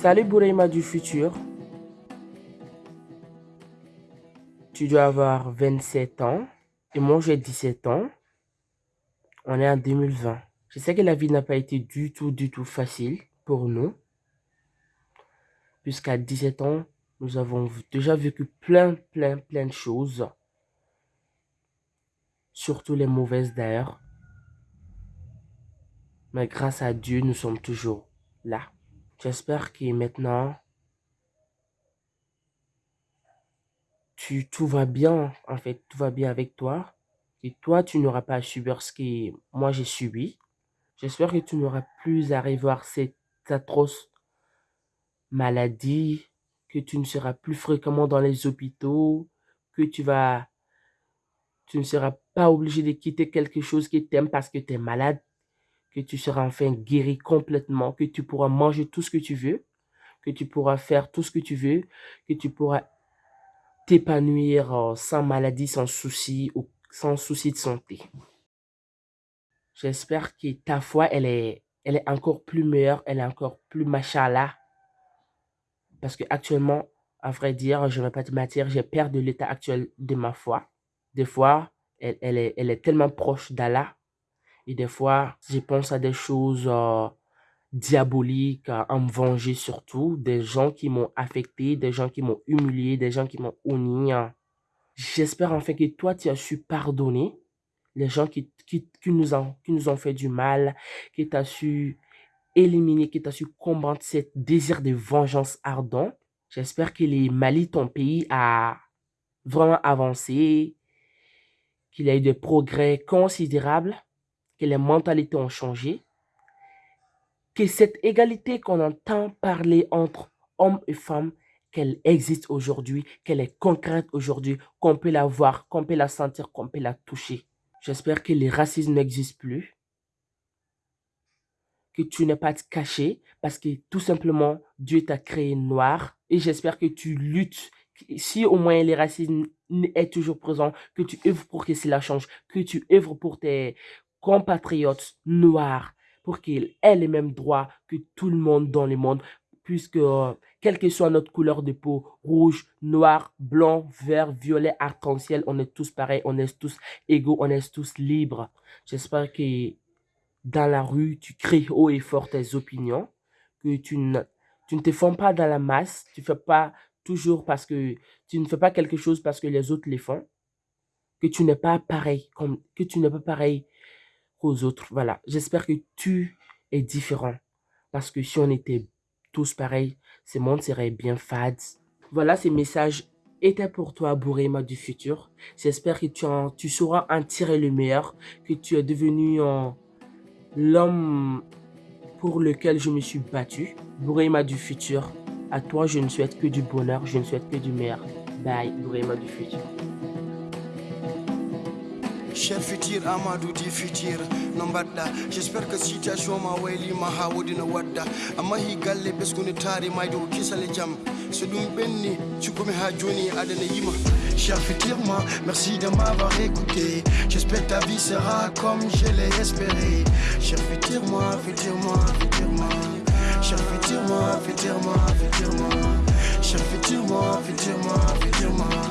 Salut Bourema du futur. Tu dois avoir 27 ans et moi j'ai 17 ans. On est en 2020. Je sais que la vie n'a pas été du tout, du tout facile pour nous. Puisqu'à 17 ans, nous avons déjà vécu plein, plein, plein de choses. Surtout les mauvaises d'ailleurs. Mais grâce à Dieu, nous sommes toujours là. J'espère que maintenant, tu, tout va bien, en fait, tout va bien avec toi. Et toi, tu n'auras pas à subir ce que moi j'ai subi. J'espère que tu n'auras plus à revoir cette atroce maladie, que tu ne seras plus fréquemment dans les hôpitaux, que tu vas, tu ne seras pas obligé de quitter quelque chose qui t'aime parce que tu es malade, que tu seras enfin guéri complètement, que tu pourras manger tout ce que tu veux, que tu pourras faire tout ce que tu veux, que tu pourras t'épanouir euh, sans maladie, sans souci ou sans souci de santé. J'espère que ta foi, elle est, elle est encore plus meilleure, elle est encore plus machallah. Parce que actuellement, à vrai dire, je ne vais pas te mentir, j'ai peur de l'état actuel de ma foi. Des fois, elle est tellement proche d'Allah. Et des fois, je pense à des choses euh, diaboliques, à me venger surtout. Des gens qui m'ont affecté, des gens qui m'ont humilié, des gens qui m'ont honni. J'espère enfin que toi, tu as su pardonner les gens qui, qui, nous, ont, qui nous ont fait du mal, que tu as su éliminer, que tu as su combattre ce désir de vengeance ardent. J'espère que les Mali, ton pays, a vraiment avancé, qu'il a eu des progrès considérables, que les mentalités ont changé, que cette égalité qu'on entend parler entre hommes et femmes, qu'elle existe aujourd'hui, qu'elle est concrète aujourd'hui, qu'on peut la voir, qu'on peut la sentir, qu'on peut la toucher. J'espère que les racismes n'existent plus. Que tu n'es pas caché parce que tout simplement Dieu t'a créé noir. Et j'espère que tu luttes. Si au moins les racisme est toujours présent, que tu œuvres pour que cela change, que tu œuvres pour tes compatriotes noirs, pour qu'ils aient les mêmes droits que tout le monde dans le monde, puisque euh, quelle que soit notre couleur de peau, rouge, noir, blanc, vert, violet, arc-en-ciel, on est tous pareils, on est tous égaux, on est tous libres. J'espère que dans la rue, tu cries haut et fort tes opinions, que tu ne, te fonds pas dans la masse, tu fais pas toujours parce que tu ne fais pas quelque chose parce que les autres le font, que tu n'es pas pareil, comme, que tu n'es pas pareil aux autres. Voilà, j'espère que tu es différent parce que si on était tous pareils, ce monde serait bien fade. Voilà, ces messages étaient pour toi, Bourema du futur. J'espère que tu, en, tu sauras en tirer le meilleur, que tu es devenu l'homme pour lequel je me suis battu. Bourema du futur, à toi, je ne souhaite que du bonheur, je ne souhaite que du meilleur. Bye, Bourema du futur. Cher futur Amadou di futur no mbaɗɗa j'espère que situation ma waylima ha wodi no wadda amma hi galle ɓesgude taari mayde ko kisale jaam so ɗum ɓenni cukkumi ha joni adana yima. Cher futur moi, merci de m'avoir écouté. J'espère ta vie sera comme je l'ai espéré. Cher futur moi, futur moi, futur moi Cher futur moi, futur moi, futur moi Cher futur moi, futur moi, futur moi